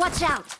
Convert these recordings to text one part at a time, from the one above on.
Watch out!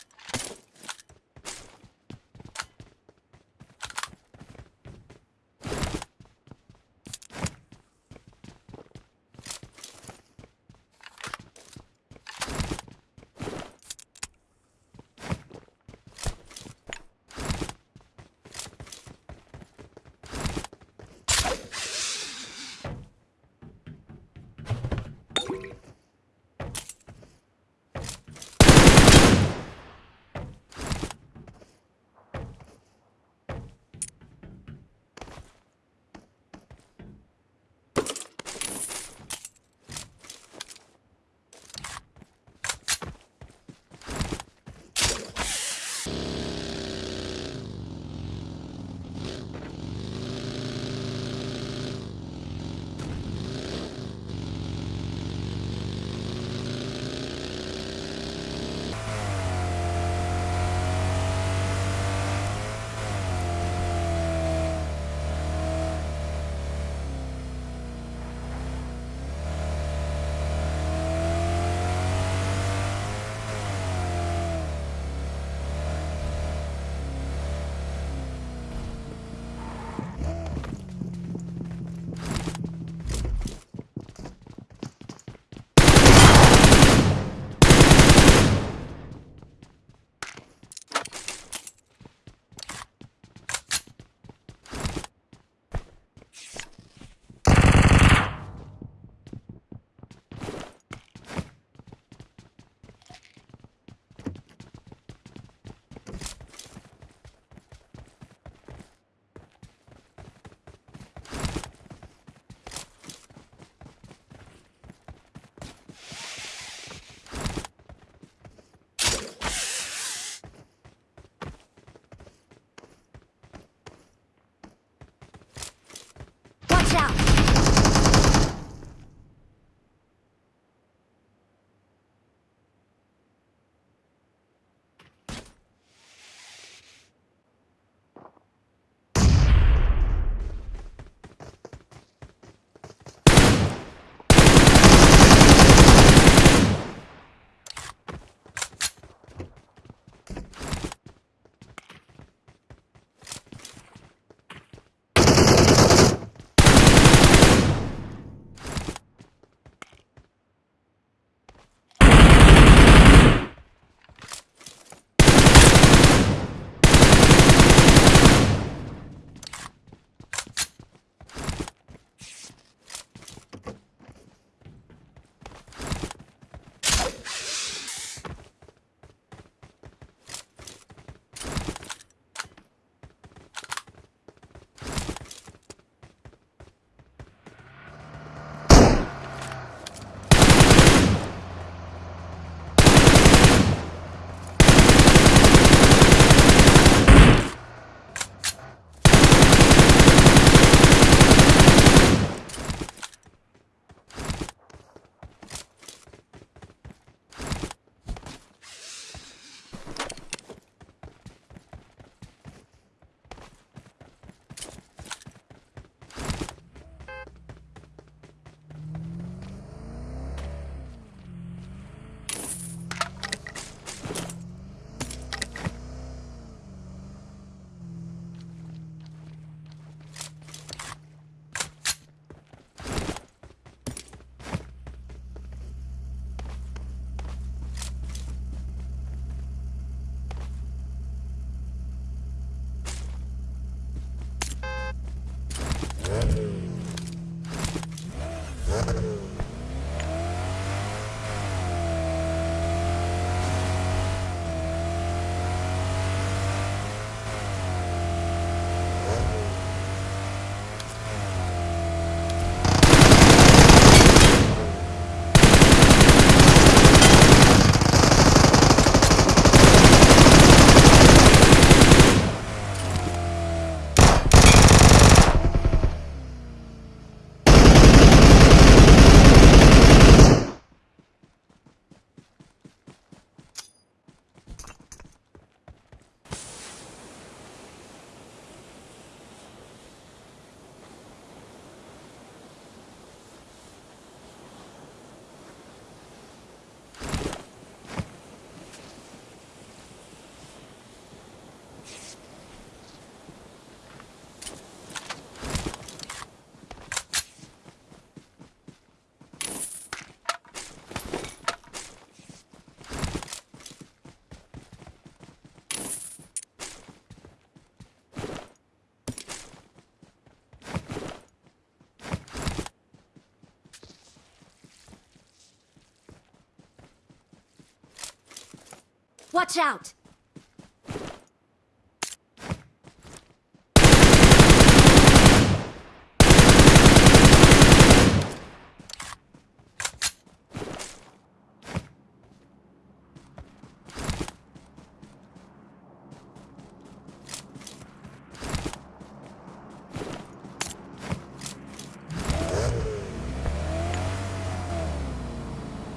Watch out!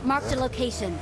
Marked a location.